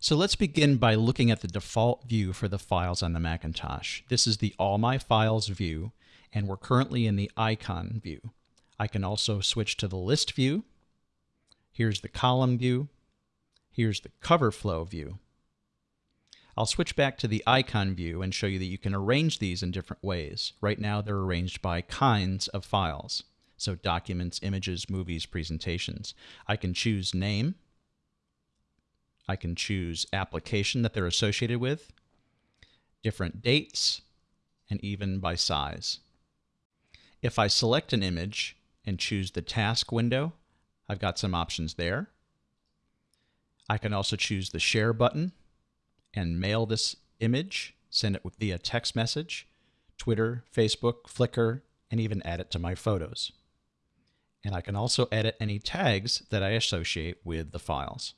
So let's begin by looking at the default view for the files on the Macintosh. This is the All My Files view, and we're currently in the icon view. I can also switch to the list view. Here's the column view. Here's the cover flow view. I'll switch back to the icon view and show you that you can arrange these in different ways. Right now they're arranged by kinds of files. So documents, images, movies, presentations. I can choose name, I can choose application that they're associated with, different dates, and even by size. If I select an image and choose the task window, I've got some options there. I can also choose the share button and mail this image, send it via text message, Twitter, Facebook, Flickr, and even add it to my photos. And I can also edit any tags that I associate with the files.